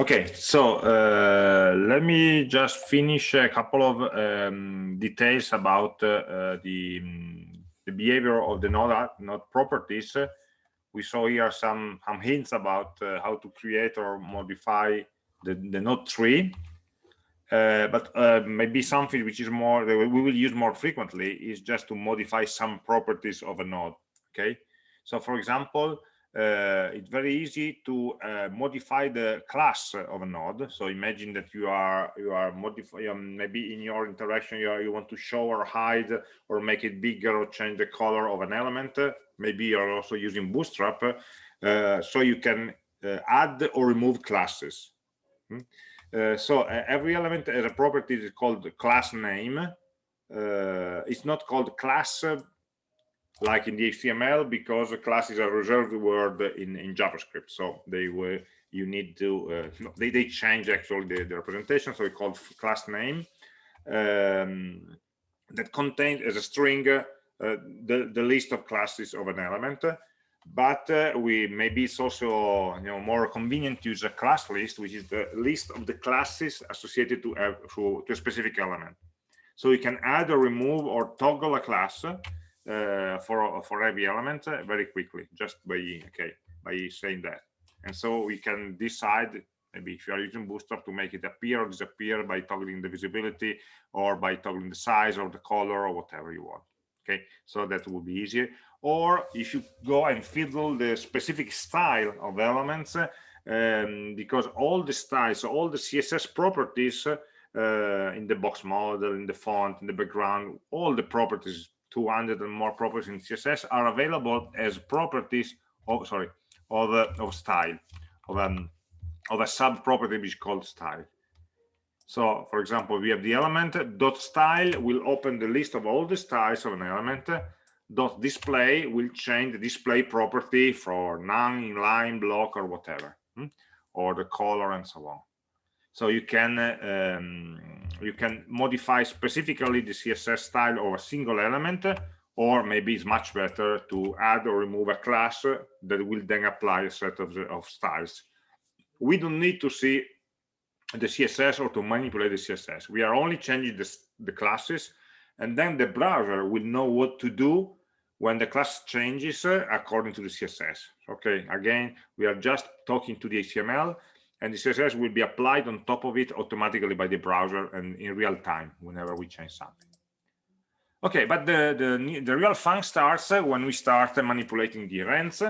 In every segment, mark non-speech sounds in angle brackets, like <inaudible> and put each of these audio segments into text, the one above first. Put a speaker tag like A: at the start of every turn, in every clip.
A: Okay, so uh, let me just finish a couple of um, details about uh, the, um, the behavior of the node, node properties. We saw here some, some hints about uh, how to create or modify the, the node tree. Uh, but uh, maybe something which is more we will use more frequently is just to modify some properties of a node. Okay, so for example, uh, it's very easy to uh, modify the class of a node. So imagine that you are you are modifying maybe in your interaction you, are, you want to show or hide or make it bigger or change the color of an element. Maybe you're also using Bootstrap, uh, so you can uh, add or remove classes. Hmm? Uh, so uh, every element has a property called class name. it's not called class like in the HTML because class is a reserved word in, in JavaScript. So they were you need to uh, they, they change actually the, the representation. So we call class name um, that contains as a string uh, the, the list of classes of an element. But uh, we maybe it's also you know more convenient to use a class list, which is the list of the classes associated to, uh, to, to a specific element. So we can add or remove or toggle a class for for every element uh, very quickly just by okay by saying that. And so we can decide maybe if you are using bootstrap to make it appear or disappear by toggling the visibility or by toggling the size or the color or whatever you want okay? So that will be easier. Or if you go and fiddle the specific style of elements um, because all the styles all the css properties uh, in the box model in the font in the background all the properties 200 and more properties in css are available as properties of sorry of uh, of style of um of a sub property which is called style so for example we have the element dot style will open the list of all the styles of an element dot display will change the display property for none inline block or whatever hmm? or the color and so on so you can um, you can modify specifically the css style of a single element or maybe it's much better to add or remove a class that will then apply a set of, of styles. We don't need to see the css or to manipulate the css we are only changing the, the classes and then the browser will know what to do when the class changes according to the css okay again we are just talking to the html and the css will be applied on top of it automatically by the browser and in real time whenever we change something. Okay but the the, the real fun starts when we start manipulating the events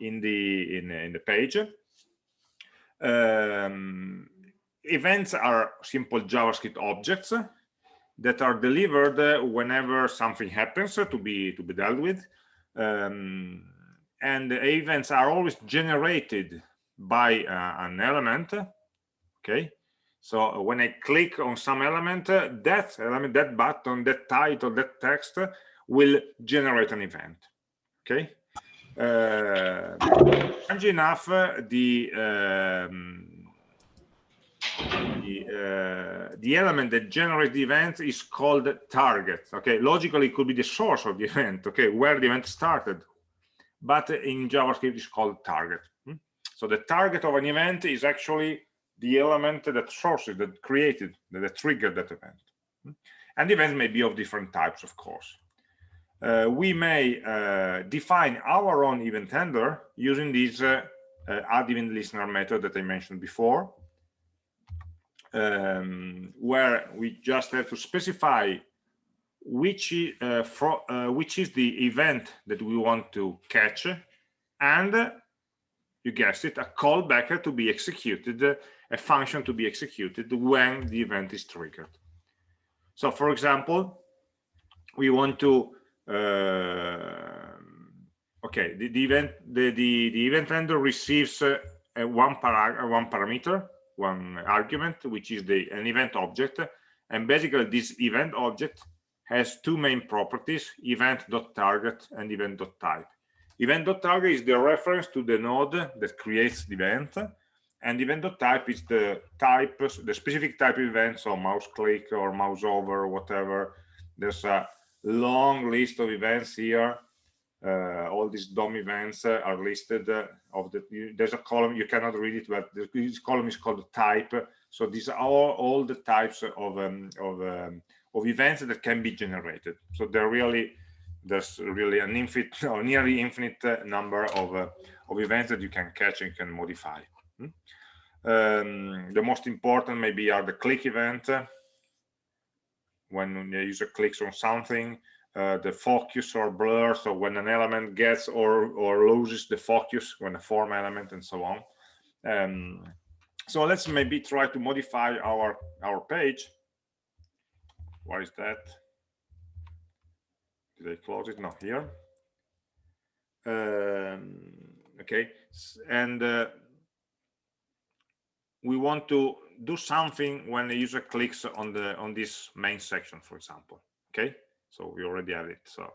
A: in the in, in the page. Um, events are simple javascript objects that are delivered whenever something happens to be to be dealt with. Um, and events are always generated by uh, an element okay? So when i click on some element uh, that element that button that title that text will generate an event okay? Uh, strange enough the um, the, uh, the element that generates the event is called target okay? Logically it could be the source of the event okay? Where the event started. But in javascript it's called target so the target of an event is actually the element that sources, that created, that triggered that event. And events may be of different types, of course. Uh, we may uh, define our own event handler using this uh, uh add event listener method that I mentioned before, um, where we just have to specify which, uh, uh, which is the event that we want to catch and you guessed it, a callback to be executed, a function to be executed when the event is triggered. So for example, we want to, uh, okay, the, the, event, the, the, the event handler receives uh, one, para one parameter, one argument, which is the an event object. And basically this event object has two main properties, event.target and event.type. Event.target is the reference to the node that creates the event, and event.type is the type, the specific type of event, so mouse click or mouse over or whatever. There's a long list of events here. Uh, all these DOM events uh, are listed uh, of the you, there's a column you cannot read it but this column is called type. So these are all, all the types of um, of um, of events that can be generated. So they're really there's really an infinite or nearly infinite number of uh, of events that you can catch and can modify. Hmm? um, the most important maybe are the click event. When the user clicks on something uh, the focus or blur so when an element gets or or loses the focus when a form element and so on. Um, so let's maybe try to modify our our page. Where is that did i close it not here. Um, okay and uh, we want to do something when the user clicks on the on this main section for example okay? So we already have it so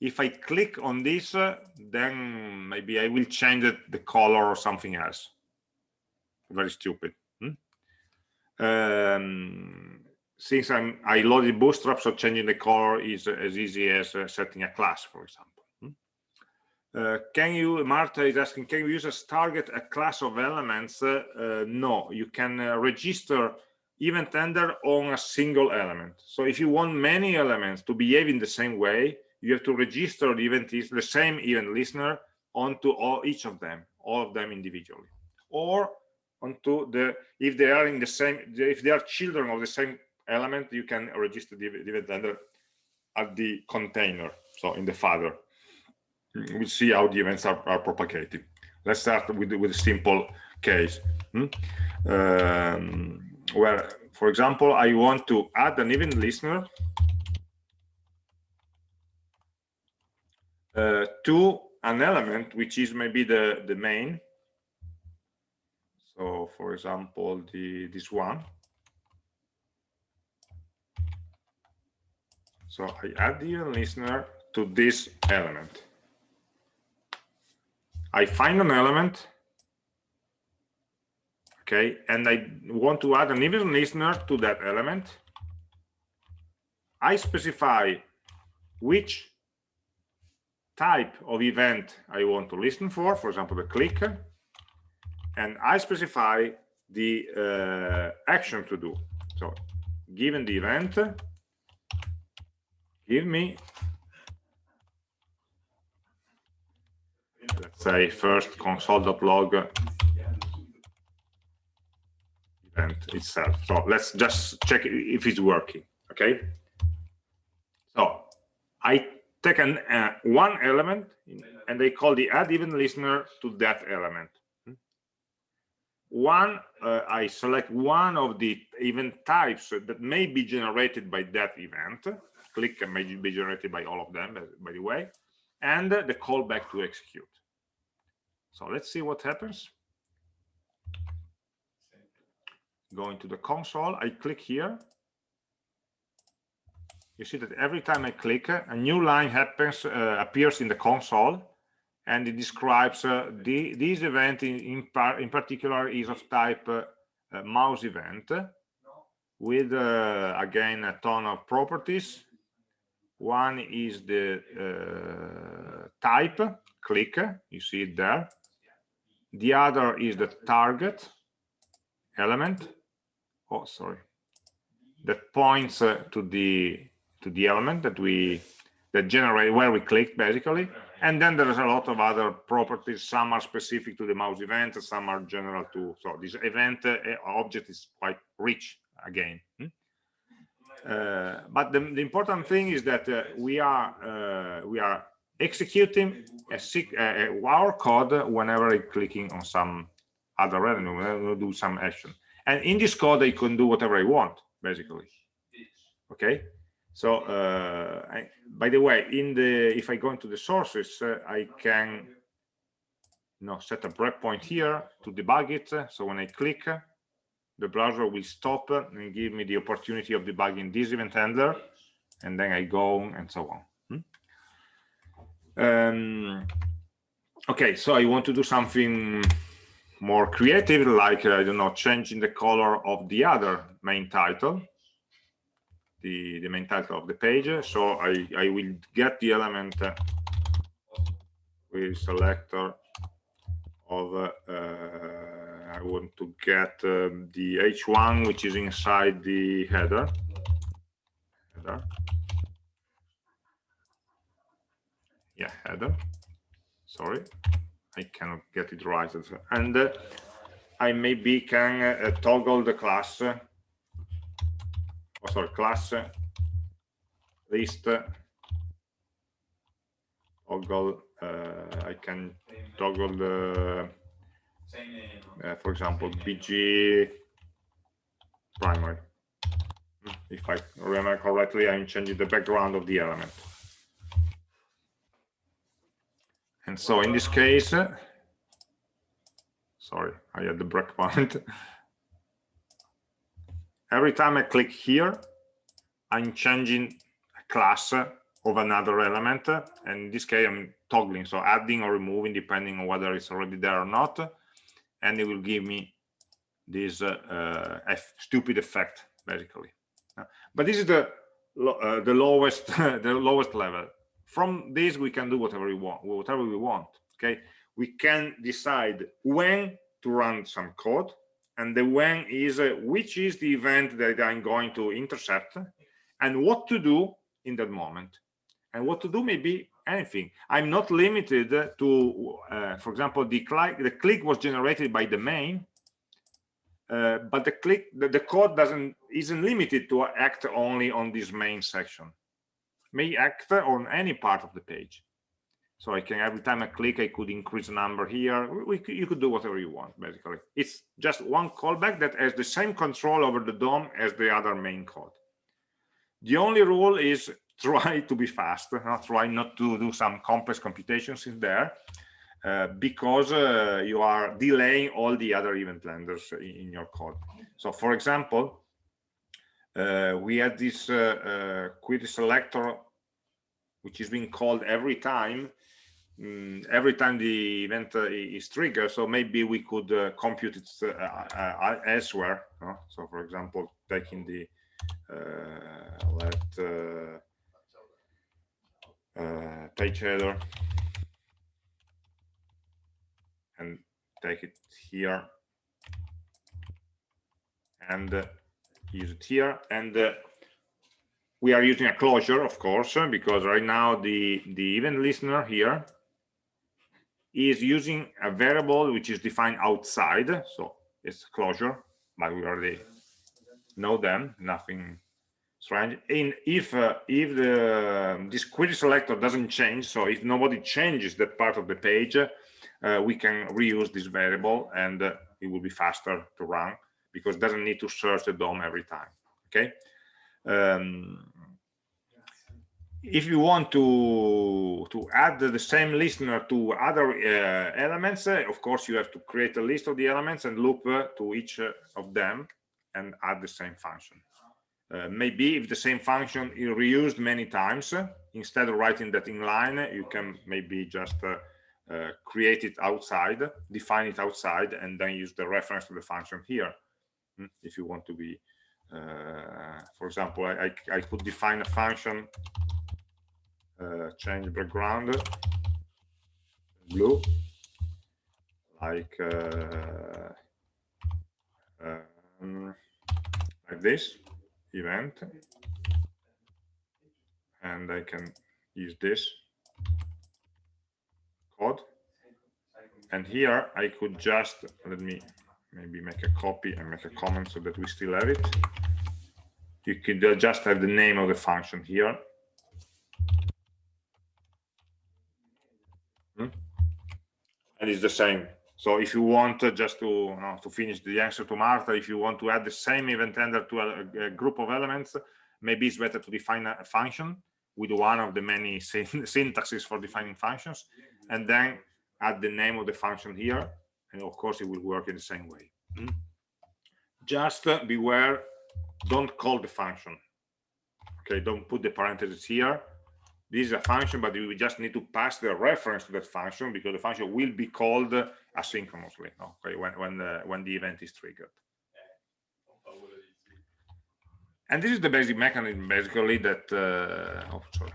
A: if i click on this uh, then maybe i will change it, the color or something else. Very stupid hmm? um, since i'm i loaded bootstrap so changing the color is as easy as uh, setting a class for example hmm? uh, can you martha is asking can you use target a class of elements uh, uh no you can uh, register event handler on a single element. So if you want many elements to behave in the same way, you have to register the event is the same event listener onto all each of them, all of them individually, or onto the if they are in the same if they are children of the same element, you can register the event handler at the container, so in the father. We'll see how the events are, are propagated. Let's start with with a simple case. Hmm? Um, where, for example, I want to add an event listener uh, to an element, which is maybe the, the main. So, for example, the this one. So I add the event listener to this element. I find an element okay and i want to add an event listener to that element i specify which type of event i want to listen for for example the click and i specify the uh, action to do so given the event give me let's say first console.log event itself. So let's just check if it's working. Okay. So I take an uh, one element and they call the add event listener to that element. One, uh, I select one of the event types that may be generated by that event. Click and may be generated by all of them, by the way, and the callback to execute. So let's see what happens. Going to the console, I click here. You see that every time I click, a new line happens, uh, appears in the console, and it describes uh, the, this event in, in, par in, particular is of type uh, mouse event with, uh, again, a ton of properties. One is the uh, type, click, you see it there. The other is the target element oh sorry that points uh, to the to the element that we that generate where we clicked basically and then there's a lot of other properties some are specific to the mouse event some are general to so this event uh, object is quite rich again hmm? Uh, but the, the, important thing is that uh, we are uh, we are executing a, uh, our code whenever I'm clicking on some other element, we'll do some action. And in this code i can do whatever i want basically. Okay? So uh, I, by the way in the if i go into the sources uh, i can you know set a breakpoint here to debug it. So when i click the browser will stop and give me the opportunity of debugging this event handler and then i go and so on hmm? um, okay so i want to do something more creative, like, I don't know, changing the color of the other main title, the, the main title of the page. So I, I will get the element query selector of uh, I want to get um, the h1 which is inside the header. Header. Yeah header. Sorry I cannot get it right. And uh, I maybe can uh, toggle the class uh, oh, sorry class uh, list uh, toggle uh, I can toggle the Uh, for example bg primary. Hmm, if I remember correctly I'm changing the background of the element. And so in this case sorry I had the breakpoint <laughs> every time I click here I'm changing a class of another element. And in this case I'm toggling so adding or removing depending on whether it's already there or not and it will give me this uh, uh, stupid effect basically. But this is the uh, the lowest <laughs> the lowest level. From this we can do whatever we want whatever we want okay? We can decide when to run some code and the when is uh, which is the event that i'm going to intercept and what to do in that moment. And what to do may be anything. I'm not limited to uh, for example the click the click was generated by the main uh, but the click the, the, code doesn't isn't limited to act only on this main section. May act on any part of the page. So i can every time i click i could increase the number here. We, you could do whatever you want basically. It's just one callback that has the same control over the dom as the other main code. The only rule is try to be fast try not to do some complex computations in there uh, because uh, you are delaying all the other event handlers in, in your code. So for example uh, we had this uh, uh, query selector which is being called every time um, every time the event uh, is triggered. So maybe we could compute it elsewhere so for example taking the let uh, page header and take it here and uh, use it here. And uh, we are using a closure of course because right now the the event listener here is using a variable which is defined outside. So it's closure but we already know them. Nothing strange in if uh, if the this query selector doesn't change so if nobody changes that part of the page uh, we can reuse this variable and uh, it will be faster to run because it doesn't need to search the DOM every time okay? Um, if you want to to add the same listener to other uh, elements uh, of course you have to create a list of the elements and loop uh, to each of them and add the same function uh, maybe if the same function is reused many times uh, instead of writing that in line you can maybe just uh, uh, create it outside define it outside and then use the reference to the function here hmm, if you want to be uh, for example I, I, I, could define a function change background blue like um, like this event. And I can use this code. And here I could just let me maybe make a copy and make a comment so that we still have it. You could just have the name of the function here. Hmm? and it's the same so if you want uh, just to you know, to finish the answer to Martha, if you want to add the same event handler to a, a, group of elements, maybe it's better to define a function with one of the many <laughs> syntaxes for defining functions, and then add the name of the function here, and of course it will work in the same way. Mm. Just uh, beware, don't call the function. Okay, don't put the parentheses here this is a function, but we just need to pass the reference to that function because the function will be called asynchronously okay, when, when, the, when the event is triggered. And this is the basic mechanism, basically, that, uh, oh, sorry.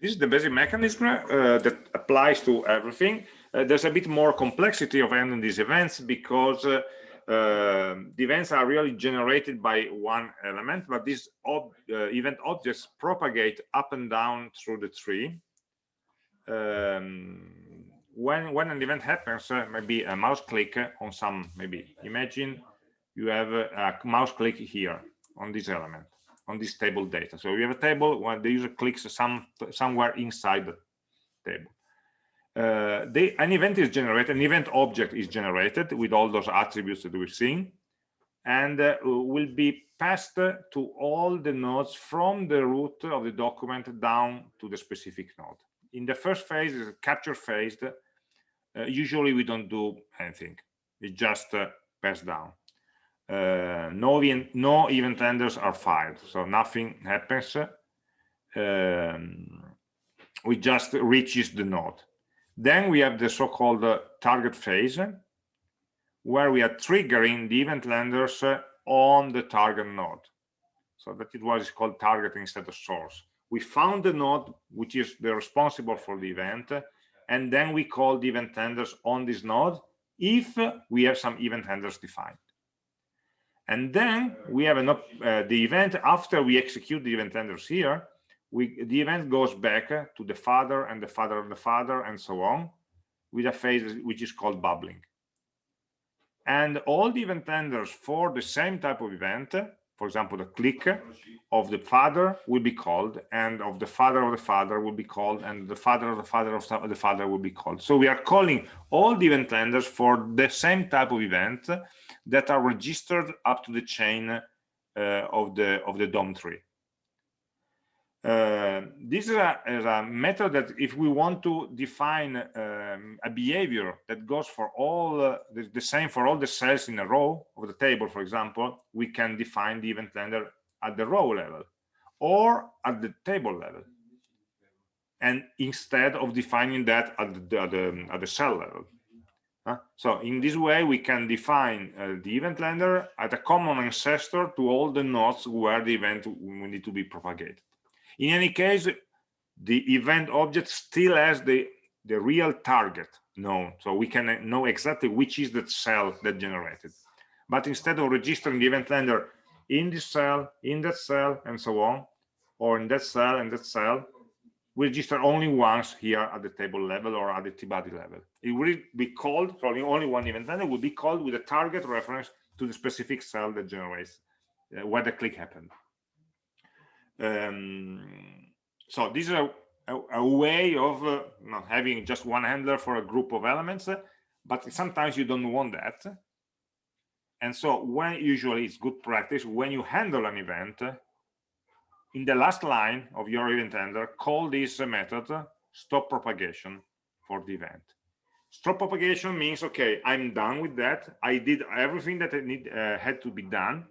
A: this is the basic mechanism uh, that applies to everything. Uh, there's a bit more complexity of handling these events because uh, the events are really generated by one element, but these ob uh, event objects propagate up and down through the tree. Um, when when an event happens, uh, maybe a mouse click on some, maybe imagine you have a, a mouse click here on this element on this table data. So we have a table when the user clicks some somewhere inside the table. Uh, they, an event is generated, an event object is generated with all those attributes that we've seen, and uh, will be passed to all the nodes from the root of the document down to the specific node. In the first phase, a capture phase. Uh, usually, we don't do anything; it just uh, pass down uh, no, event, no event handlers are fired, so nothing happens. Um, we just reaches the node. Then we have the so-called uh, target phase, where we are triggering the event handlers uh, on the target node. So that it was called target instead of source. We found the node which is the responsible for the event, and then we call the event handlers on this node if we have some event handlers defined and then we have an, uh, the event after we execute the event handlers here we the event goes back to the father and the father of the father and so on with a phase which is called bubbling and all the event handlers for the same type of event for example the click of the father will be called and of the father of the father will be called and the father of the father of the father will be called so we are calling all the event handlers for the same type of event that are registered up to the chain uh, of the of the DOM tree. Uh, this is a, is a, method that if we want to define um, a behavior that goes for all uh, the, the, same for all the cells in a row of the table, for example, we can define the event handler at the row level or at the table level. And instead of defining that at the, at the, at the cell level. Uh, so in this way, we can define uh, the event handler at a common ancestor to all the nodes where the event will need to be propagated. In any case, the event object still has the, the real target known. So we can know exactly which is the cell that generated. But instead of registering the event handler in this cell, in that cell, and so on, or in that cell and that cell, we register only once here at the table level or at the t-body level. It will be called, so only one event handler will be called with a target reference to the specific cell that generates uh, where the click happened. Um, so this is a, a, way of uh, not having just one handler for a group of elements, uh, but sometimes you don't want that. And so when usually it's good practice, when you handle an event, in the last line of your event handler, call this method stop propagation for the event. Stop propagation means, okay, I'm done with that. I did everything that I need, uh, had to be done.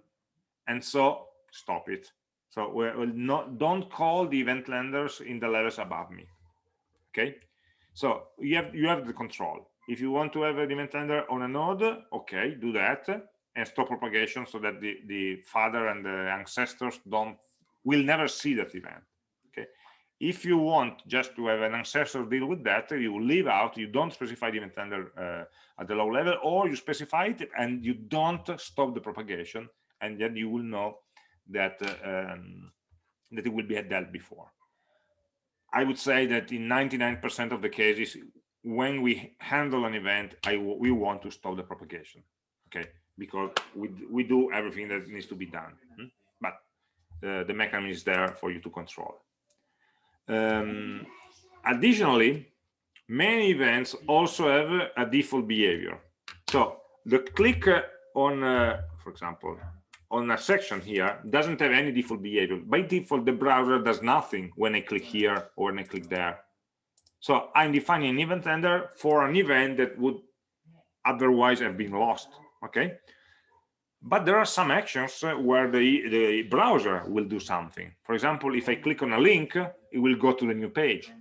A: And so stop it. So we'll not, don't call the event handlers in the levels above me. Okay. So you have, you have the control. If you want to have an event handler on a node, okay, do that and stop propagation so that the, the father and the ancestors don't will never see that event okay if you want just to have an ancestor deal with that you leave out you don't specify the event handler uh, at the low level or you specify it and you don't stop the propagation and then you will know that um, that it will be dealt before i would say that in 99 percent of the cases when we handle an event I we want to stop the propagation okay because we we do everything that needs to be done hmm? uh, the mechanism is there for you to control. Um, additionally, many events also have a default behavior. So the click on, uh, for example, on a section here doesn't have any default behavior. By default, the browser does nothing when I click here or when I click there. So I'm defining an event handler for an event that would otherwise have been lost. Okay, but there are some actions where the, the browser will do something. For example, if I click on a link, it will go to the new page.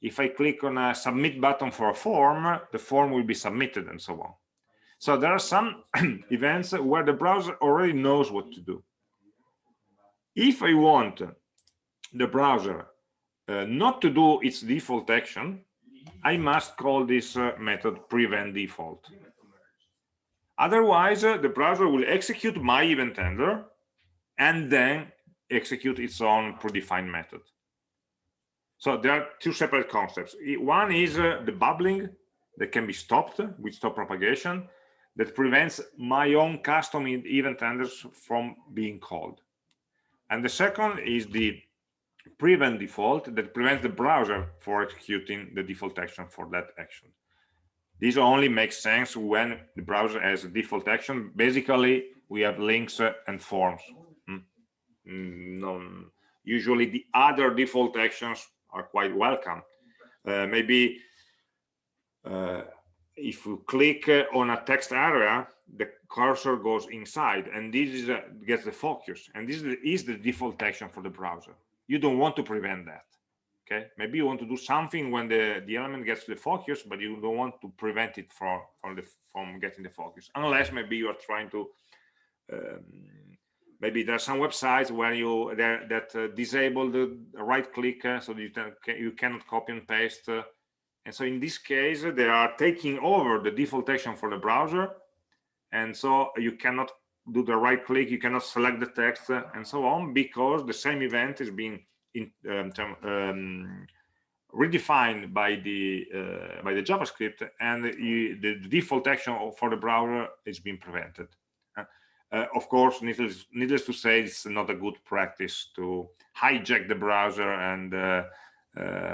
A: If I click on a submit button for a form, the form will be submitted and so on. So there are some <clears throat> events where the browser already knows what to do. If I want the browser uh, not to do its default action, I must call this uh, method prevent default. Otherwise, uh, the browser will execute my event handler and then execute its own predefined method. So there are two separate concepts. One is uh, the bubbling that can be stopped with stop propagation that prevents my own custom event handlers from being called. And the second is the prevent default that prevents the browser for executing the default action for that action. This only makes sense when the browser has a default action. Basically, we have links and forms. Hmm. No, usually the other default actions are quite welcome. Uh, maybe uh, if you click uh, on a text area, the cursor goes inside and this is a, gets the focus. And this is the, is the default action for the browser. You don't want to prevent that. Okay, maybe you want to do something when the, the element gets the focus, but you don't want to prevent it from, from, the, from getting the focus, unless maybe you are trying to um, maybe there are some websites where you that uh, disable the right click uh, so you can you cannot copy and paste uh, and so in this case they are taking over the default action for the browser. And so you cannot do the right click you cannot select the text uh, and so on because the same event is being in, um, um, redefined by the uh, by the javascript and you, the default action for the browser is being prevented. Uh, of course, needless, needless, to say, it's not a good practice to hijack the browser and uh, uh,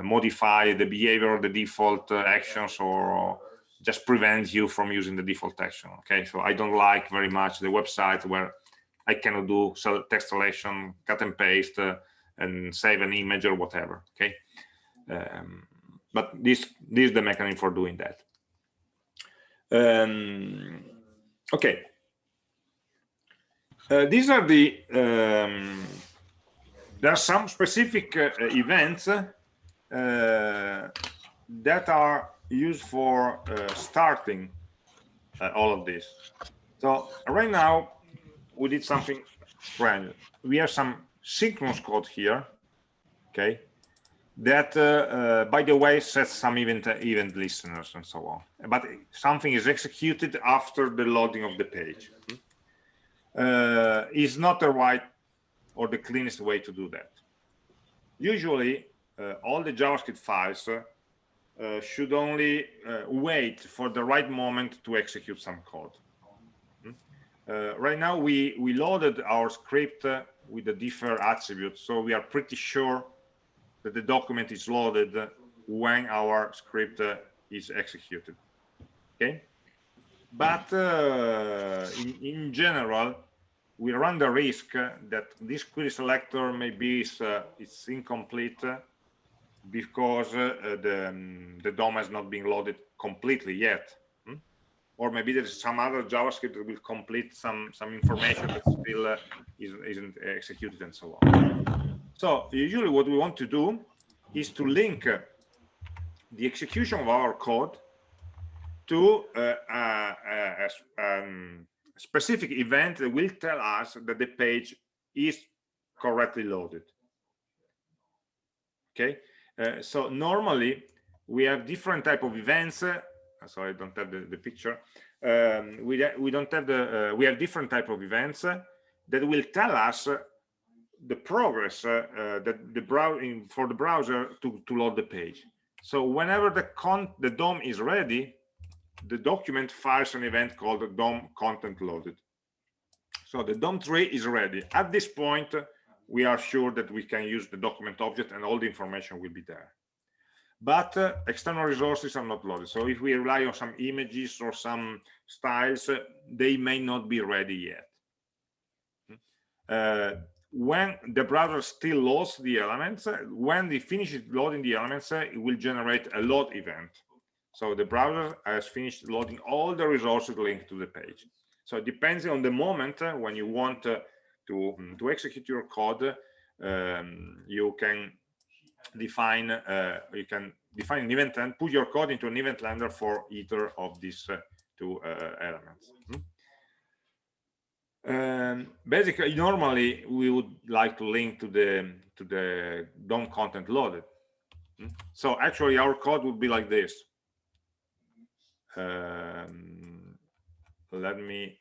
A: modify the behavior of the default uh, actions or just prevent you from using the default action. Okay, so I don't like very much the website where I cannot do text selection, cut and paste, uh, and save an image or whatever. Okay, um, but this this is the mechanism for doing that. Um, okay uh, these are the um, there are some specific uh, events uh, that are used for uh, starting uh, all of this. So right now we did something brand we have some synchronous code here okay that uh, by the way sets some event event listeners and so on. But something is executed after the loading of the page. Uh, is not the right or the cleanest way to do that. Usually, uh, all the JavaScript files uh, should only uh, wait for the right moment to execute some code. Hmm? Uh, right now, we, we loaded our script uh, with the defer attribute, so we are pretty sure that the document is loaded when our script is executed. Okay? But in, in general, we run the risk that this query selector maybe is uh, it's incomplete because uh, the um, the DOM has not been loaded completely yet. Hmm? or maybe there's some other javascript that will complete some some information that still uh, is, isn't executed and so on. So usually what we want to do is to link the execution of our code to uh, uh, uh um, specific event that will tell us that the page is correctly loaded. Okay uh, so normally we have different type of events uh, sorry i don't have the, the picture um, we, we don't have the uh, we have different type of events that will tell us the progress uh, uh, that the browsing for the browser to, to load the page so whenever the con the dom is ready the document fires an event called DOM content loaded. So the DOM tree is ready. At this point, we are sure that we can use the document object and all the information will be there. But uh, external resources are not loaded. So if we rely on some images or some styles, uh, they may not be ready yet. Uh, when the browser still loads the elements, uh, when it finishes loading the elements, uh, it will generate a load event. So the browser has finished loading all the resources linked to the page. So it depends on the moment uh, when you want to, mm, to execute your code, um, you can define uh, you can define an event and put your code into an event handler for either of these uh, two uh, elements. Hmm? Um, basically, normally we would like to link to the to the DOM content loaded Hmm? So actually our code would be like this. Um, let me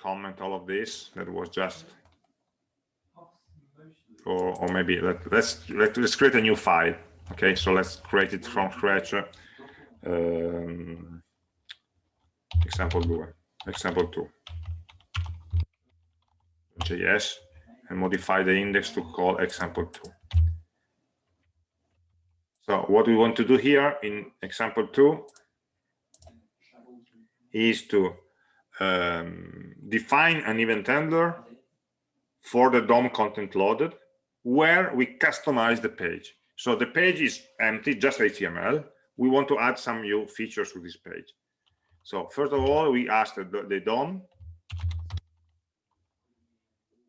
A: comment all of this. That was just, or, or maybe let, let's, let, let's create a new file. Okay, so let's create it from scratch. Um, example two, example two. JS and modify the index to call example two. So what we want to do here in example two is to um, define an event handler for the DOM content loaded where we customize the page. So the page is empty, just HTML. We want to add some new features to this page. So first of all, we ask the, the DOM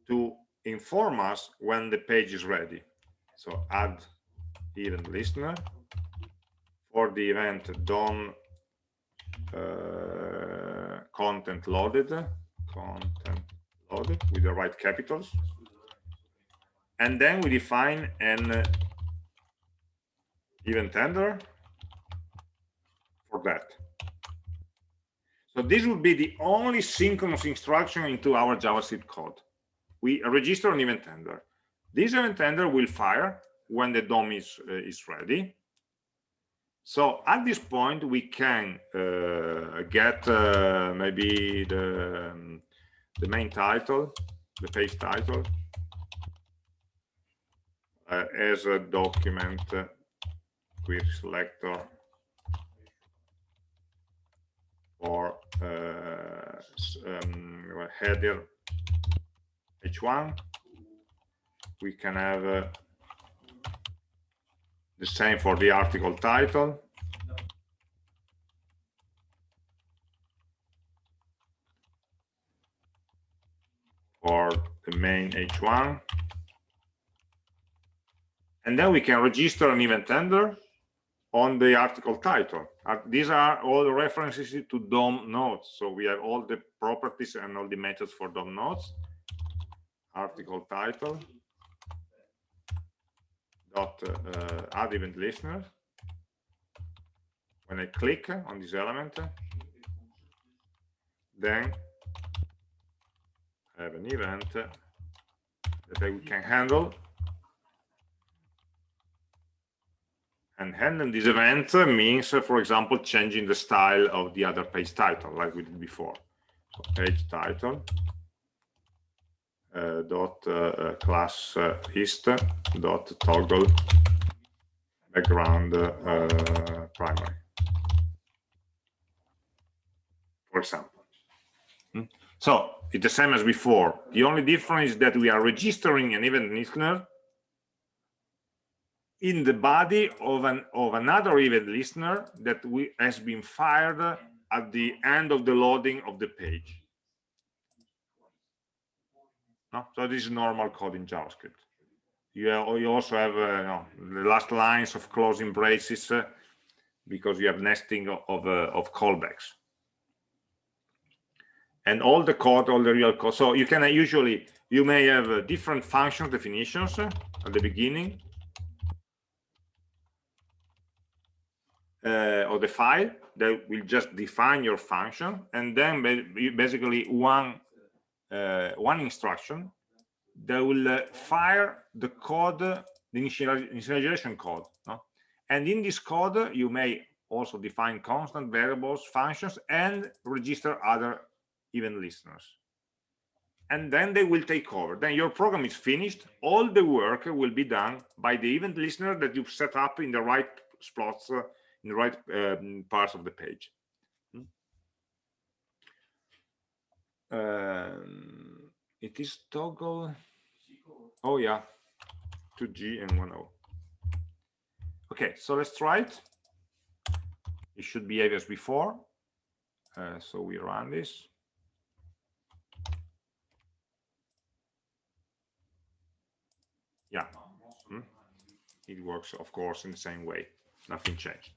A: to inform us when the page is ready. So add event listener for the event DOM uh, content loaded, content loaded with the right capitals. And then we define an event handler for that. So this would be the only synchronous instruction into our JavaScript code. We register an event handler. This event handler will fire when the DOM is, uh, is ready. So at this point, we can uh, get uh, maybe the, um, the main title, the page title, uh, as a document uh, query selector or uh, um, header h1 we can have uh, the same for the article title for the main h1 and then we can register an event handler on the article title. Uh, these are all references to DOM nodes. So we have all the properties and all the methods for DOM nodes. Article title dot uh, add event listener. When I click on this element, then I have an event that I can handle And handling this event means, for example, changing the style of the other page title, like we did before. So page title uh, dot uh, class uh, dot toggle background uh, primary, for example. Hmm? So it's the same as before. The only difference is that we are registering an event listener in the body of an of another event listener that we has been fired at the end of the loading of the page no? so this is normal code in javascript. You, have, you also have uh, the last lines of closing braces uh, because you have nesting of of, uh, of callbacks. And all the code all the real code so you can uh, usually you may have uh, different function definitions uh, at the beginning uh, or the file that will just define your function. And then basically one uh, one instruction that will uh, fire the code the initialization code no? and in this code you may also define constant variables functions and register other event listeners and then they will take over then your program is finished all the work will be done by the event listener that you've set up in the right spots uh, in the right um, parts of the page. Hmm? Um, it is toggle. Oh yeah, 2G and 1O. Okay, so let's try it. It should behave as before. Uh, so we run this. Yeah, hmm? it works, of course, in the same way. Nothing changed.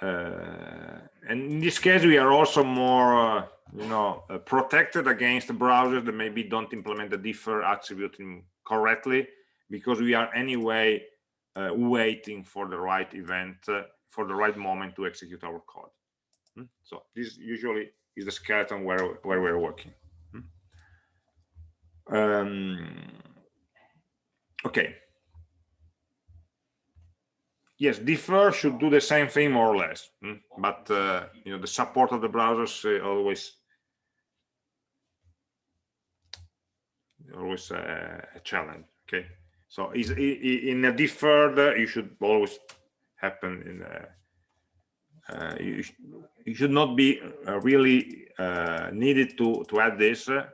A: Uh, and in this case, we are also more, uh, you know, uh, protected against browsers that maybe don't implement the defer attribute correctly. because we are anyway uh, waiting for the right event uh, for the right moment to execute our code hmm? so this usually is the skeleton where where we're working hmm? um, okay yes defer should do the same thing more or less hmm? but uh, you know the support of the browsers uh, always always a, a challenge okay? So is in a deferred you should always happen in a, uh, you, sh you, should not be uh, really uh, needed to to add this uh,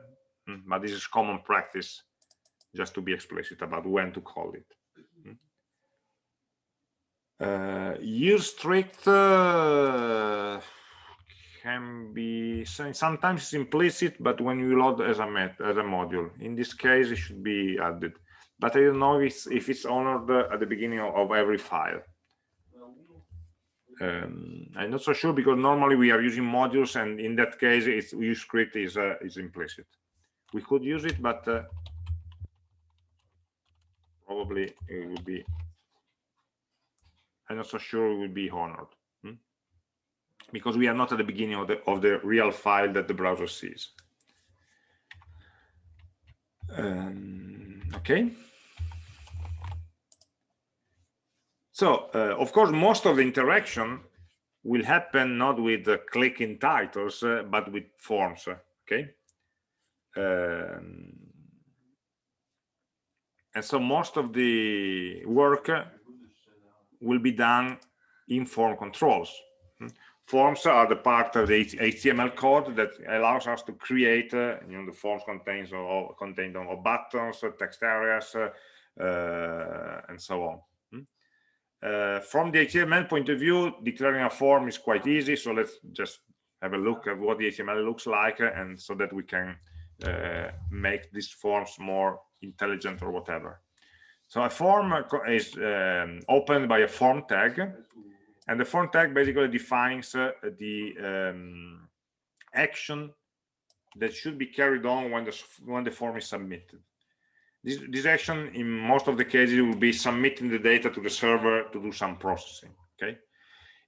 A: hmm, but this is common practice just to be explicit about when to call it uh, use strict uh, can be sometimes it's implicit, but when you load as a met as a module, in this case it should be added. But I don't know if it's, if it's honored at the beginning of, every file. Um, I'm not so sure because normally we are using modules, and in that case, it's use strict is uh, is implicit. We could use it, but uh, probably it would be I'm not so sure it will be honored? Because we are not at the beginning of the of the real file that the browser sees. Um, okay. So, uh, of course, most of the interaction will happen not with uh, clicking titles, uh, but with forms. Okay. Um, and so most of the work will be done in form controls. Forms are the part of the HTML code that allows us to create, uh, you know, the forms contains or contain of buttons, uh, text areas, uh, uh, and so on. Hmm. Uh, from the HTML point of view, declaring a form is quite easy. So let's just have a look at what the HTML looks like, uh, and so that we can make these forms more intelligent or whatever. So a form is um, opened by a form tag, and the form tag basically defines uh, the um, action that should be carried on when the when the form is submitted. This, this action, in most of the cases, will be submitting the data to the server to do some processing. Okay.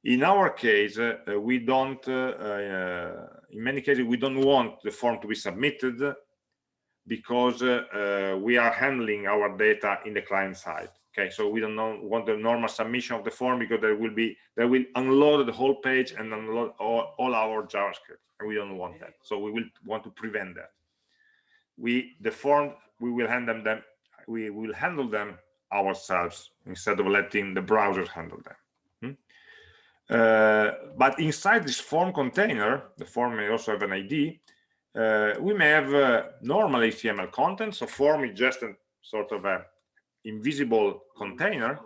A: In our case, uh, we don't. Uh, uh in many cases, we don't want the form to be submitted because uh, uh, we are handling our data in the client side okay so we don't know, want the normal submission of the form because there will be they will unload the whole page and unload all, all our javascript and we don't want that so we will want to prevent that we the form we will handle them we will handle them ourselves instead of letting the browsers handle them hmm? uh, but inside this form container the form may also have an id uh, we may have uh, normal HTML content. So form is just a sort of a invisible container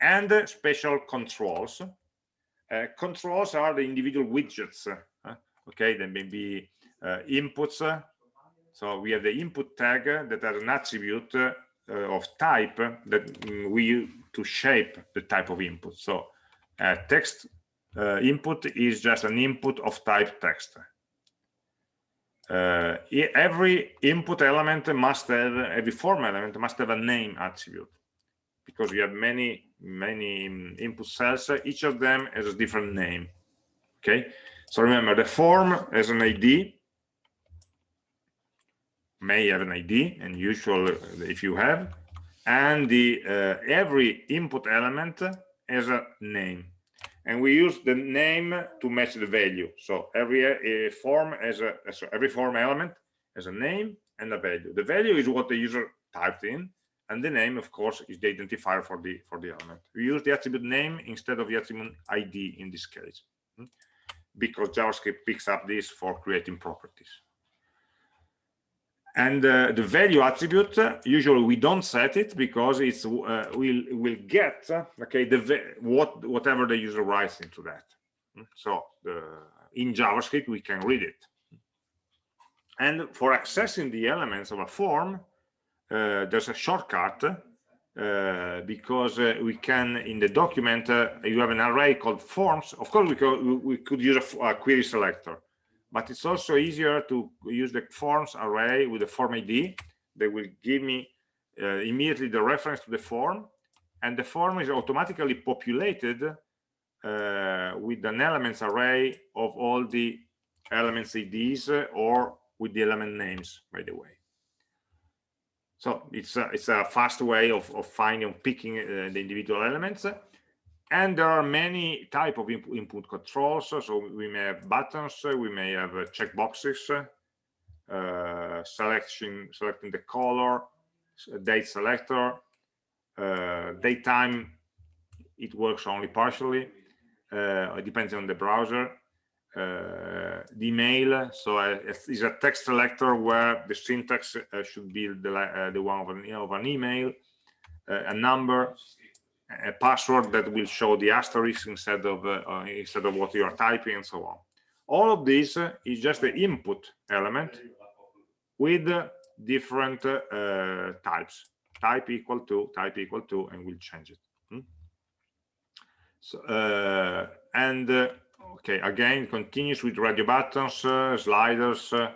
A: and uh, special controls. Uh, controls are the individual widgets. Uh, okay, they may be uh, inputs. So we have the input tag that has an attribute of type that we use to shape the type of input. So text input is just an input of type text uh, every input element must have every form element must have a name attribute because we have many many input cells each of them has a different name okay? So remember the form has an id may have an id and usually if you have and the uh, every input element has a name and we use the name to match the value. So every uh, form has a so every form element has a name and a value. The value is what the user typed in and the name of course is the identifier for the for the element. We use the attribute name instead of the attribute id in this case hmm, because javascript picks up this for creating properties and uh, the value attribute uh, usually we don't set it because it's uh, will will get uh, okay the what whatever the user writes into that. So in javascript we can read it. And for accessing the elements of a form uh, there's a shortcut uh, because we can in the document you have an array called forms. Of course we could we could use a, a query selector but it's also easier to use the forms array with the form id they will give me uh, immediately the reference to the form and the form is automatically populated uh, with an elements array of all the elements IDs uh, or with the element names by the way. So it's a, it's a fast way of, of finding picking uh, the individual elements and there are many type of input, controls. So we may have buttons we may have uh, checkboxes uh, selection selecting the color date selector uh, daytime it works only partially uh, it depends on the browser uh, the email. So uh, it's a text selector where the syntax uh, should be the, uh, the one of an, of an email a number a password that will show the asterisk instead of instead of what you are typing and so on all of this is just the input element with different uh, types type equal to type equal to and we'll change it hmm? so uh, and uh, okay again continues with radio buttons uh, sliders uh,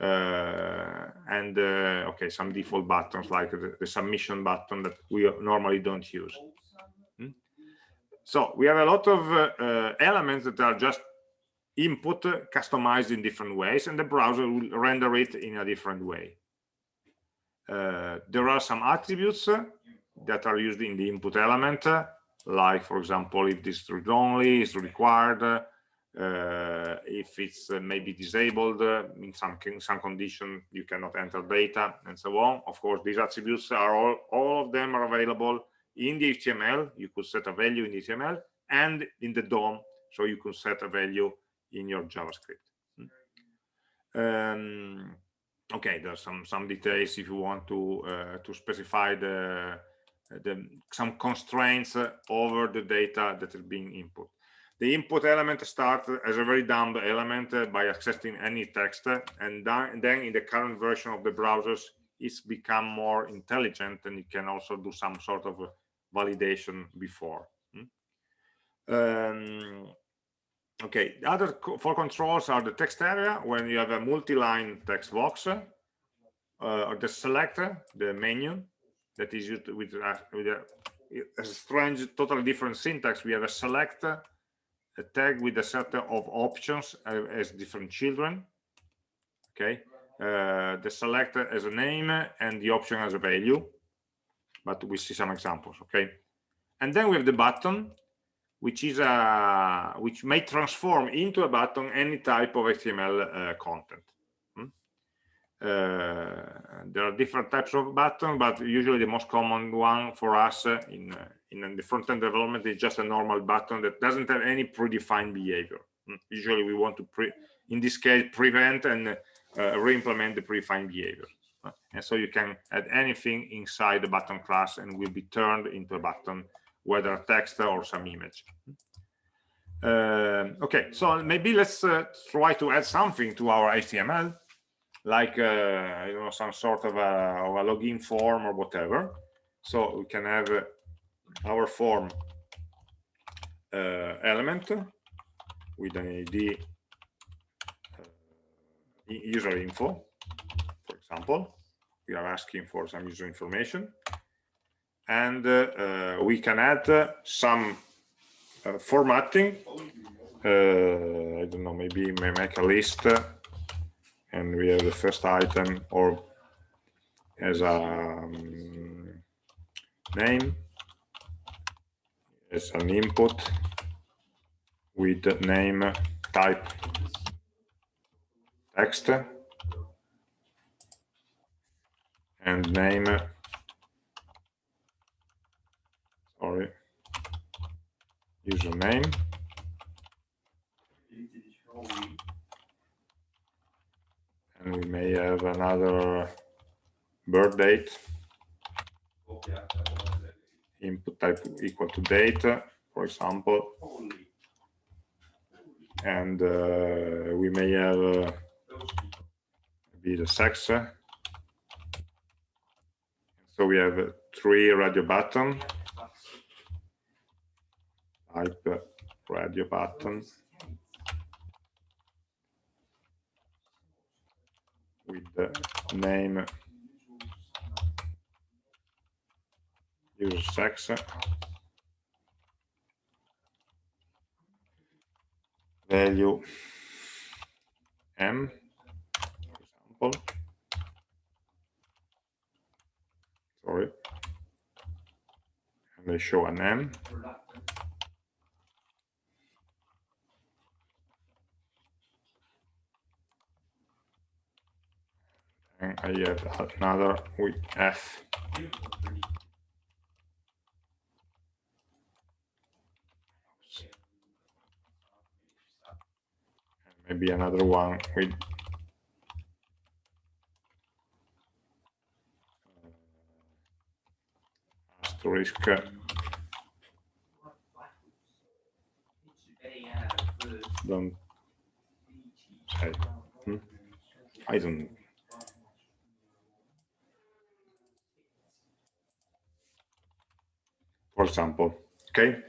A: uh, and okay some default buttons like the, the, submission button that we normally don't use? So we have a lot of elements that are just input customized in different ways and the browser will render it in a different way. Uh, there are some attributes that are used in the input element like for example if this read only is required uh, if it's uh, maybe disabled uh, in some some condition you cannot enter data and so on. Of course these attributes are all all of them are available in the html you could set a value in html and in the dom so you can set a value in your javascript hmm. um, okay there's some some details if you want to uh, to specify the the some constraints over the data that is being input the input element starts as a very dumb element uh, by accessing any text and then in the current version of the browsers it's become more intelligent and it can also do some sort of validation before. Hmm? um, okay the other four controls are the text area when you have a multi-line text box uh, or the selector the menu that is used with, uh, with a, a, strange totally different syntax. We have a select a tag with a set of options uh, as different children okay? Uh, the selector as a name and the option as a value but we see some examples okay and then we have the button which is a which may transform into a button any type of HTML uh, content. Hmm? Uh, there are different types of button, but usually the most common one for us uh, in uh, in the front-end development is just a normal button that doesn't have any predefined behavior. Hmm? Usually, we want to pre in this case prevent and uh, re-implement the predefined behavior. And so you can add anything inside the button class and will be turned into a button whether text or some image. Uh, okay, so maybe let's uh, try to add something to our HTML, like uh, you know some sort of a, of a, login form or whatever. So we can have uh, our form uh, element with an ID uh, user info, for example. We are asking for some user information. And uh, uh, we can add uh, some formatting I don't know maybe may make a list and we have the first item or as a um, name. As an input with name type text and name sorry, username. And we may have another birth date. Input type equal to date, for example. And uh, we may have uh, be the sex. So we have three radio button. Type radio button. With the name user sex. Value m for example sorry. And they show an m and I have another with f. Maybe another one with asterisk don't hmm? I don't for example okay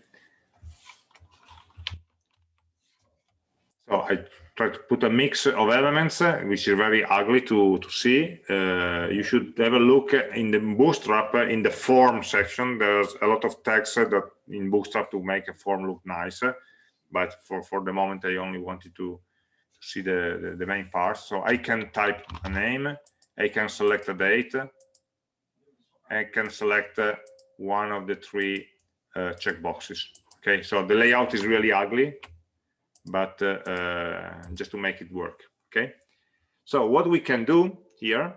A: so I try to put a mix of elements, uh, which is very ugly to, to see. Uh, you should have a look in the Bootstrap, uh, in the form section. There's a lot of text that in Bootstrap to make a form look nice. But for, for the moment, I only wanted to, to see the, the, the main parts. So I can type a name, I can select a date, I can select one of the three uh, checkboxes. Okay, so the layout is really ugly but uh, uh, just to make it work okay? So what we can do here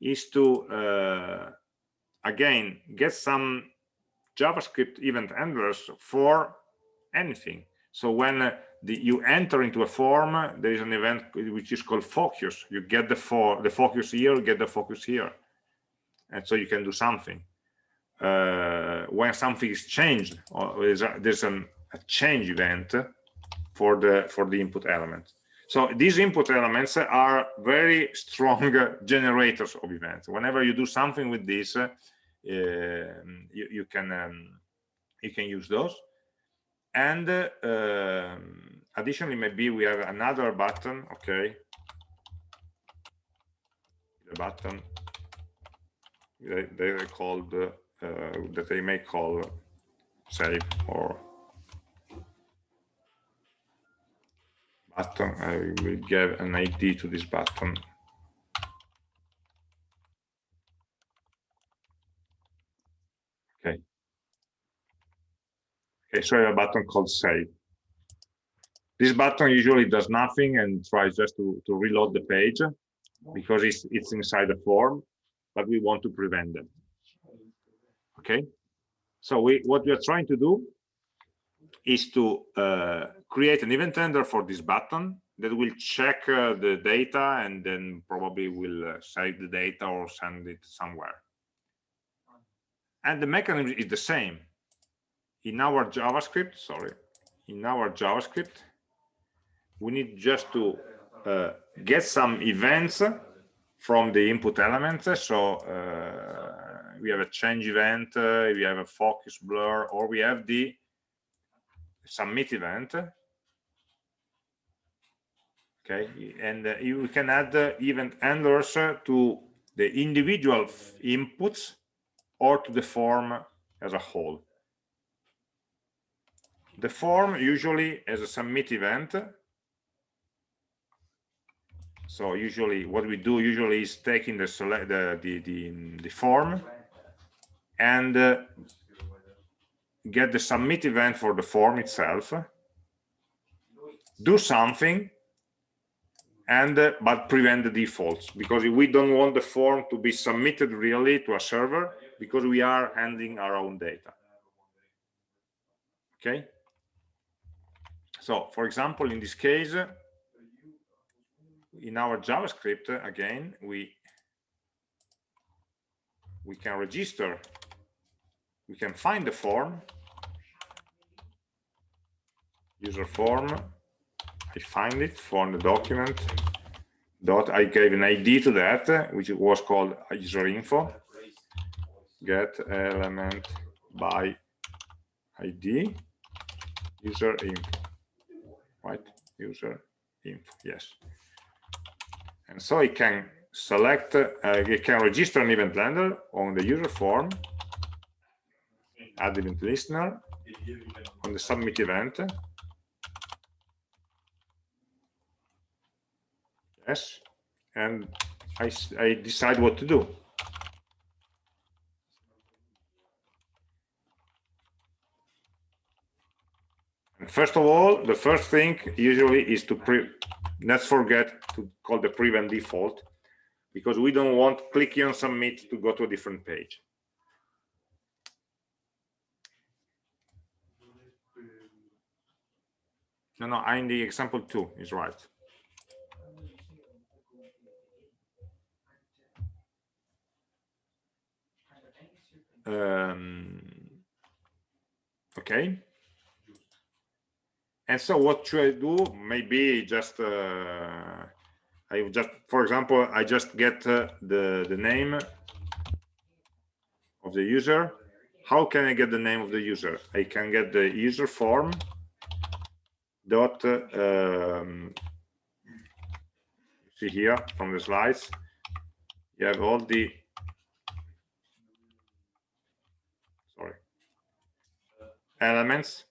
A: is to uh, again get some javascript event handlers for anything. So when the, you enter into a form there is an event which is called focus. You get the for the focus here get the focus here. And so you can do something. Uh, when something is changed or there's, a, there's an, a change event for the for the input element. So these input elements are very strong <laughs> generators of events. Whenever you do something with this uh, you, you, can um, you can use those. And uh, um, additionally maybe we have another button. Okay. The button they, they called uh, that they may call save or button. I will give an id to this button. Okay. Okay so i have a button called save. This button usually does nothing and tries just to, to reload the page because it's it's inside the form but we want to prevent them. Okay? So we what we are trying to do is to uh, create an event handler for this button that will check uh, the data and then probably will uh, save the data or send it somewhere. And the mechanism is the same. In our JavaScript, sorry, in our JavaScript, we need just to uh, get some events from the input elements. So uh, we have a change event, uh, we have a focus blur, or we have the submit event. Okay and uh, you can add uh, event handlers uh, to the individual inputs or to the form as a whole. The form usually has a submit event. So usually what we do usually is taking the select the the the, the form and uh, get the submit event for the form itself, do something, and uh, but prevent the defaults because we don't want the form to be submitted really to a server because we are handling our own data. Okay. So, for example, in this case, in our JavaScript, again, we we can register, we can find the form user form. I find it from the document. Dot i gave an id to that which was called user info. Get element by id user info. Right? User info yes. And so it can select uh, it can register an event handler on the user form add event listener on the submit event. Yes, and I, I decide what to do. First of all, the first thing usually is to pre let's forget to call the prevent default because we don't want clicking on submit to go to a different page. No, no, in the example two is right. Um, okay. And so what should I do? Maybe just, uh, I just, for example, I just get uh, the, the name of the user. How can I get the name of the user? I can get the user form dot, um, see here from the slides, you have all the, sorry, elements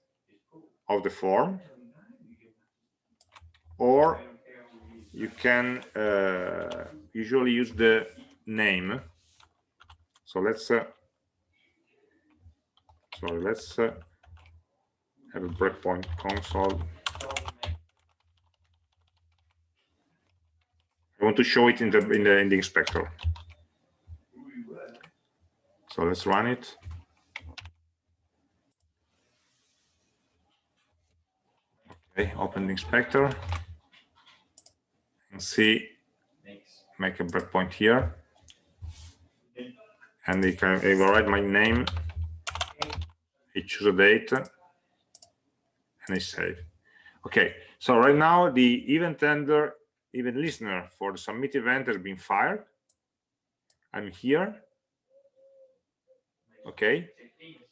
A: of the form or you can uh, usually use the name. So let's uh, sorry let's uh, have a breakpoint console. I want to show it in the in the in the inspector. So let's run it Okay, open the inspector and see, make a breakpoint here. And I can override my name, I choose a date, and I save. Okay, so right now the event handler, event listener for the submit event has been fired. I'm here. Okay,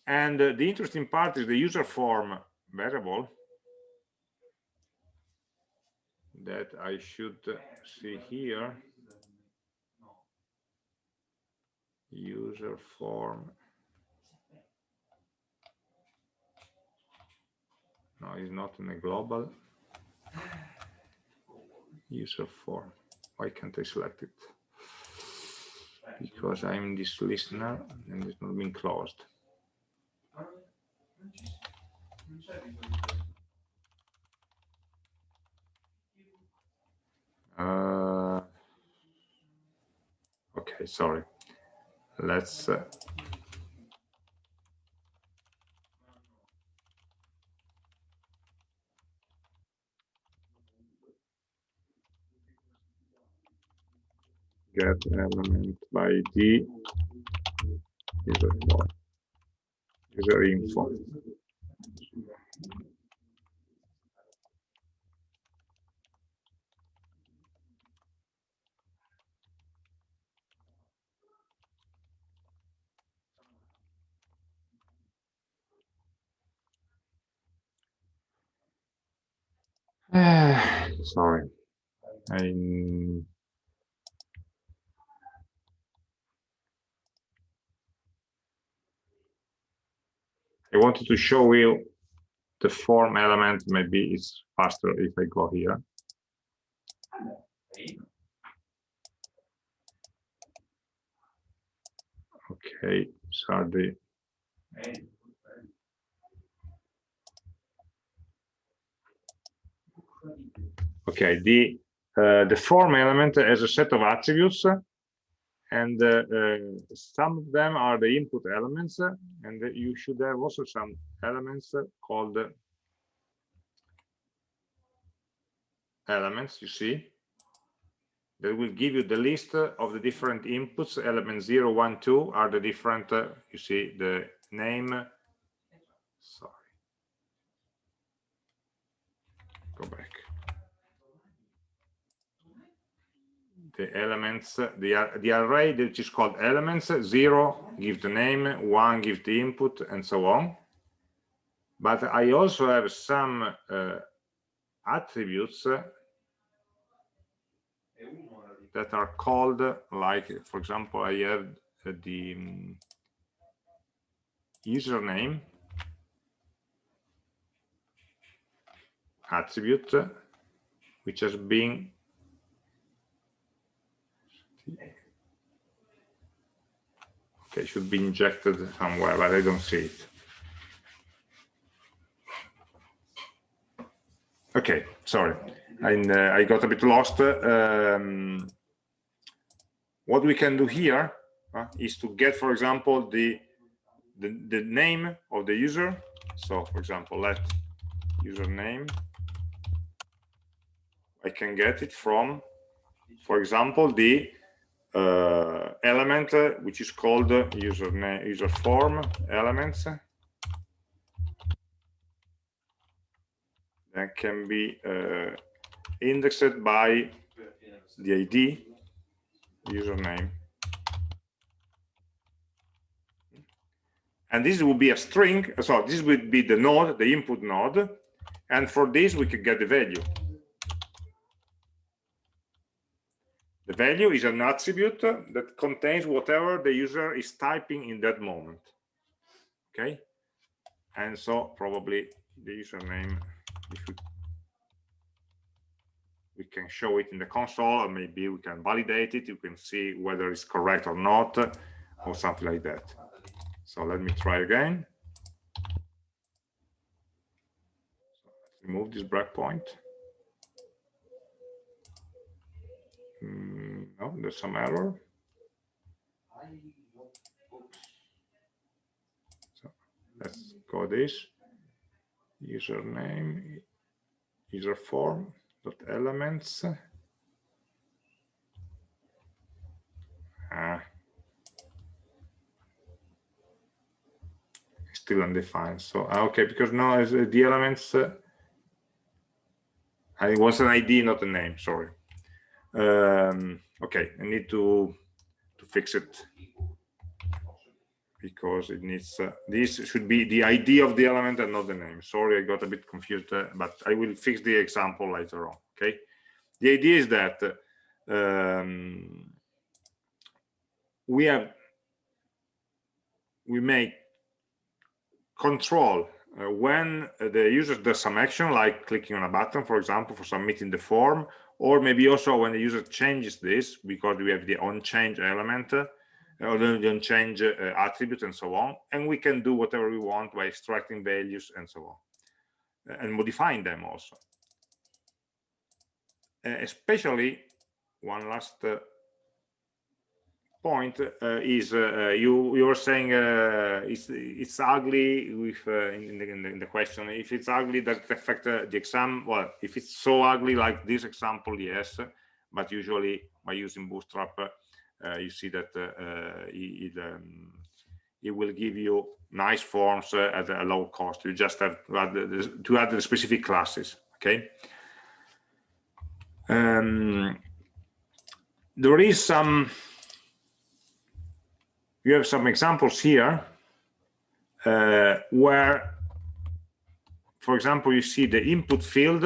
A: and uh, the interesting part is the user form variable that I should see here. User form. No, it's not in a global. User form. Why can't I select it? Because I'm in this listener and it's not been closed. Uh, okay, sorry. Let's uh, get element by d. User user info Sorry. I I wanted to show you the form element. Maybe it's faster if I go here. Okay, sorry. Okay, the uh, the form element has a set of attributes, and uh, uh, some of them are the input elements, and you should have also some elements called elements. You see, that will give you the list of the different inputs. Element 0, 1, 2 are the different. Uh, you see the name. Sorry. Go back. The elements, the, the array which is called elements, zero give the name, one give the input, and so on. But I also have some uh, attributes that are called like, for example, I have the username attribute which has been okay should be injected somewhere but i don't see it. Okay sorry. And uh, i got a bit lost. Um, what we can do here uh, is to get for example the, the the name of the user. So for example let username. I can get it from for example the element uh, which is called user user form elements. That can be uh, indexed by the ID username. And this will be a string so this would be the node the input node. And for this we could get the value the value is an attribute that contains whatever the user is typing in that moment. Okay? And so probably the username if we, we can show it in the console or maybe we can validate it. You can see whether it's correct or not or something like that. So let me try again. Remove this breakpoint mm, no there's some error so let's go this. Username user form dot elements. Ah, still undefined so ah, okay because now uh, the elements uh, it was an id not a name sorry um, okay i need to to fix it because it needs uh, this should be the ID of the element and not the name. Sorry, I got a bit confused, uh, but I will fix the example later on. Okay, the idea is that um, we have we make control uh, when the user does some action like clicking on a button for example for submitting the form or maybe also when the user changes this because we have the on change element or the on change uh, attributes and so on and we can do whatever we want by extracting values and so on and modifying them also. Uh, especially one last uh, point uh, is uh, you you were saying uh, it's it's ugly with in the, in, the, in, the, question if it's ugly does it affect the exam well if it's so ugly like this example yes but usually by using bootstrap uh, you see that uh, uh, it, um, it will give you nice forms at a low cost. You just have to add the, to add the specific classes. Okay. Um, there is some. You have some examples here uh, where, for example, you see the input field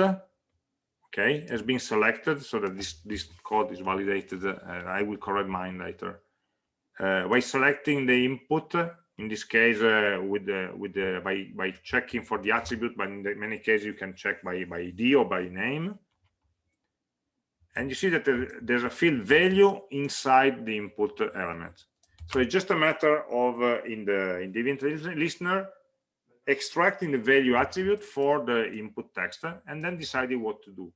A: okay has been selected so that this this code is validated uh, i will correct mine later. Uh, by selecting the input in this case uh, with the with the by by checking for the attribute but in many cases you can check by by id or by name. And you see that there's a field value inside the input element so it's just a matter of uh, in the in the event listener extracting the value attribute for the input text and then deciding what to do.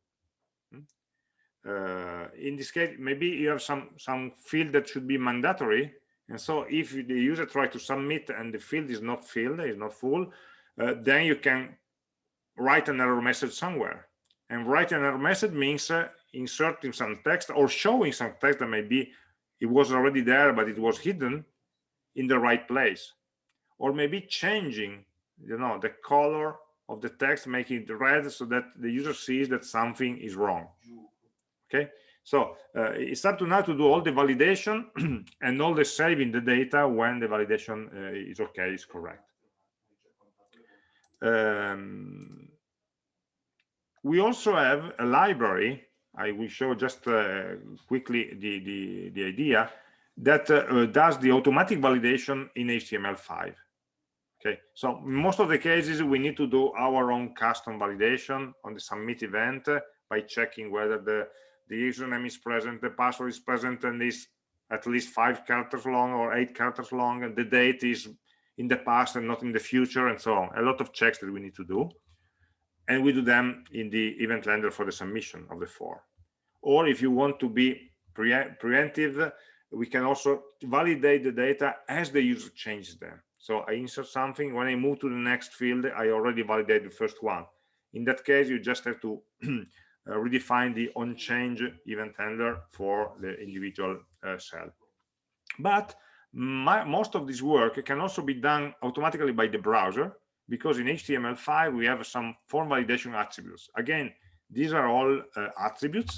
A: Uh, in this case maybe you have some some field that should be mandatory. And so if the user tries to submit and the field is not filled is not full uh, then you can write an error message somewhere. And write an error message means uh, inserting some text or showing some text that maybe it was already there but it was hidden in the right place. Or maybe changing you know the color of the text making it red so that the user sees that something is wrong. Okay? So uh, it's up to now to do all the validation <clears throat> and all the saving the data when the validation uh, is okay is correct. Um, we also have a library i will show just uh, quickly the, the the idea that uh, does the automatic validation in html5 okay so most of the cases we need to do our own custom validation on the submit event by checking whether the the username is present the password is present and is at least five characters long or eight characters long and the date is in the past and not in the future and so on. A lot of checks that we need to do and we do them in the event handler for the submission of the form. Or if you want to be pre preemptive we can also validate the data as the user changes them. So i insert something. When i move to the next field i already validate the first one. In that case you just have to <clears throat> uh, redefine the on change event handler for the individual uh, cell. But my, most of this work can also be done automatically by the browser because in html5 we have some form validation attributes. Again these are all uh, attributes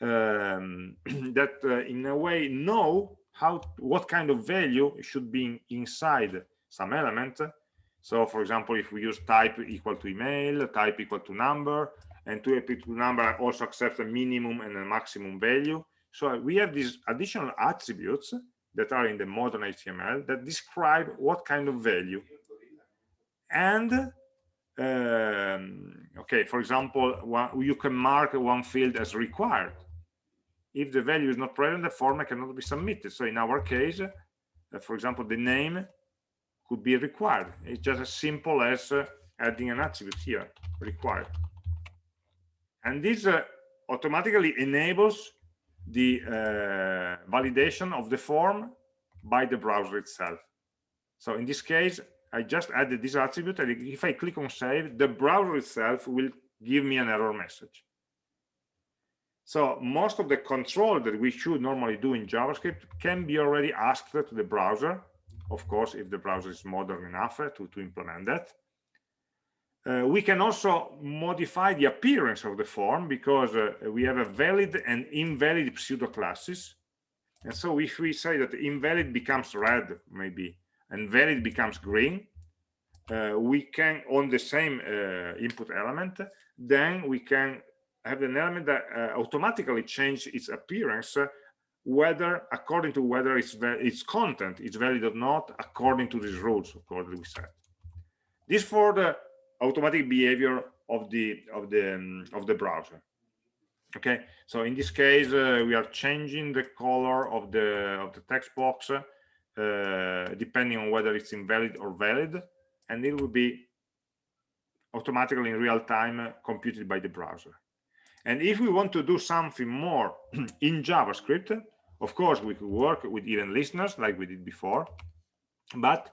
A: um, <clears throat> that uh, in a way know how what kind of value should be inside some element. So for example if we use type equal to email type equal to number and to equal to number also accept a minimum and a maximum value. So we have these additional attributes that are in the modern html that describe what kind of value and um, okay for example one, you can mark one field as required. If the value is not present the form cannot be submitted. So in our case uh, for example the name could be required. It's just as simple as uh, adding an attribute here required. And this uh, automatically enables the uh, validation of the form by the browser itself. So in this case i just added this attribute and if i click on save the browser itself will give me an error message so most of the control that we should normally do in JavaScript can be already asked to the browser, of course, if the browser is modern enough to, to implement that. Uh, we can also modify the appearance of the form because uh, we have a valid and invalid pseudo classes. And so if we say that invalid becomes red, maybe, and valid becomes green, uh, we can, on the same uh, input element, then we can have an element that uh, automatically change its appearance uh, whether according to whether its its content is valid or not according to these rules of course we set. This for the automatic behavior of the of the um, of the browser. Okay? So in this case uh, we are changing the color of the of the text box uh, depending on whether it's invalid or valid and it will be automatically in real time computed by the browser and if we want to do something more <clears throat> in JavaScript, of course, we could work with event listeners like we did before, but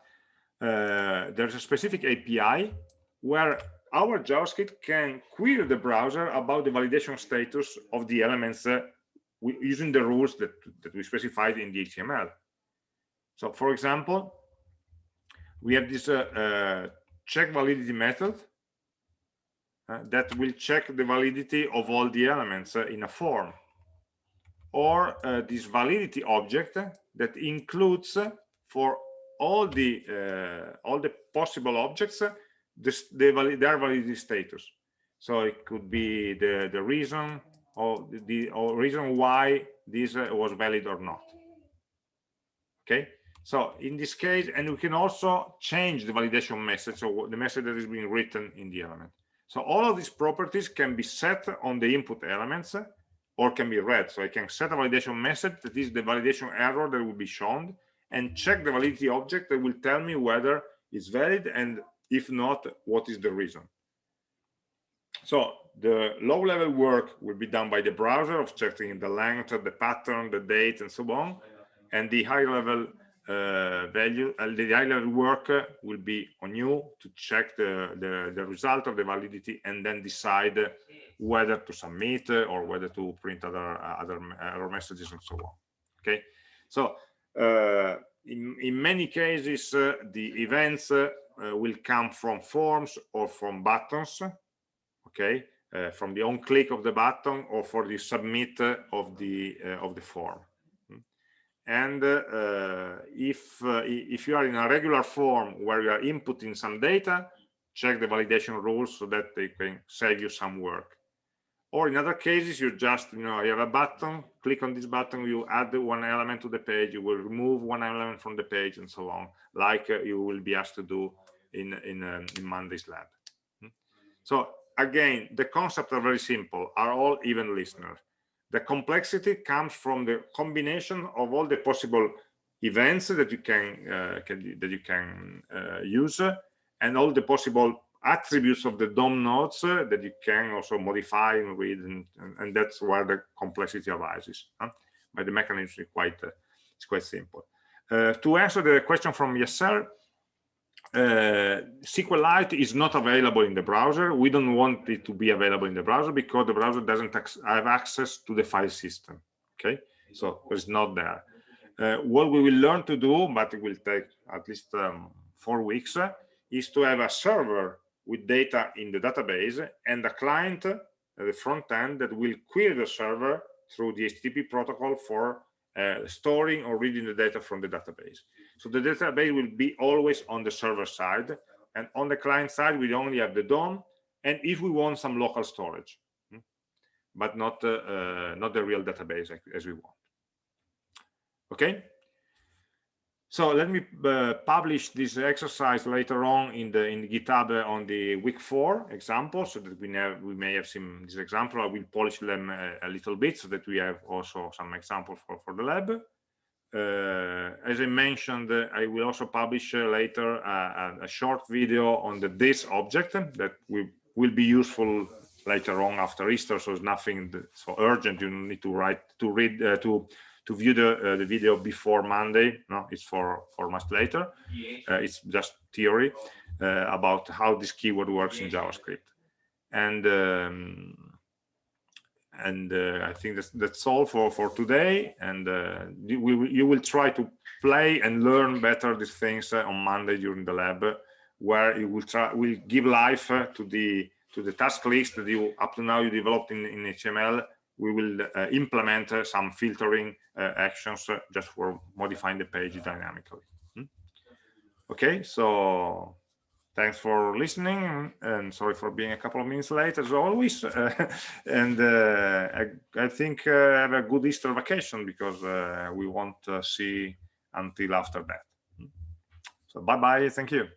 A: uh, there's a specific API where our JavaScript can query the browser about the validation status of the elements uh, using the rules that, that we specified in the HTML. So, for example, we have this uh, uh check validity method uh, that will check the validity of all the elements uh, in a form. Or uh, this validity object that includes uh, for all the all the possible objects this, the valid, their validity status. So it could be the the reason or the or reason why this was valid or not. Okay so in this case and we can also change the validation message or the message that is being written in the element so all of these properties can be set on the input elements or can be read. So I can set a validation message that is the validation error that will be shown and check the validity object that will tell me whether it's valid and if not, what is the reason. So the low level work will be done by the browser of checking the length, the pattern, the date, and so on. And the high level uh, value uh, the level work will be on you to check the, the, the result of the validity and then decide whether to submit or whether to print other other, other messages and so on okay? So uh, in, in many cases uh, the events uh, will come from forms or from buttons okay? Uh, from the on click of the button or for the submit of the of the form and uh, if uh, if you are in a regular form where you are inputting some data check the validation rules so that they can save you some work. Or in other cases you just you know you have a button click on this button you add one element to the page you will remove one element from the page and so on like uh, you will be asked to do in in, um, in monday's lab. Hmm? so again the concepts are very simple are all event listeners the complexity comes from the combination of all the possible events that you can, uh, can that you can uh, use and all the possible attributes of the DOM nodes uh, that you can also modify and read, and, and, and that's where the complexity arises. Huh? But the mechanism is quite uh, it's quite simple. Uh, to answer the question from Yasser, uh, SQLite is not available in the browser. We don't want it to be available in the browser because the browser doesn't have access to the file system. Okay, so it's not there. Uh, what we will learn to do, but it will take at least um, four weeks, uh, is to have a server with data in the database and a client at the front end that will query the server through the HTTP protocol for uh, storing or reading the data from the database. So the database will be always on the server side and on the client side we only have the DOM and if we want some local storage, hmm, but not uh, uh, not the real database as we want. Okay. So let me uh, publish this exercise later on in the in GitHub on the week four example, so that we have we may have seen this example. I will polish them a, a little bit so that we have also some examples for for the lab. Uh, as I mentioned, uh, I will also publish uh, later a, a, short video on the this object that will will be useful later on after Easter. So it's nothing so urgent. You need to write to read uh, to to view the uh, the video before Monday. No, it's for for much later. Uh, it's just theory uh, about how this keyword works in JavaScript, and um, and uh, I think that's that's all for for today. And uh, you will you will try to play and learn better these things uh, on Monday during the lab, where you will try will give life to the to the task list that you up to now you developed in, in HTML we will uh, implement uh, some filtering uh, actions just for modifying the page dynamically. Hmm? Okay, so thanks for listening and sorry for being a couple of minutes late as always <laughs> and uh, I, I, think uh, have a good Easter vacation because uh, we won't see until after that hmm? so bye bye thank you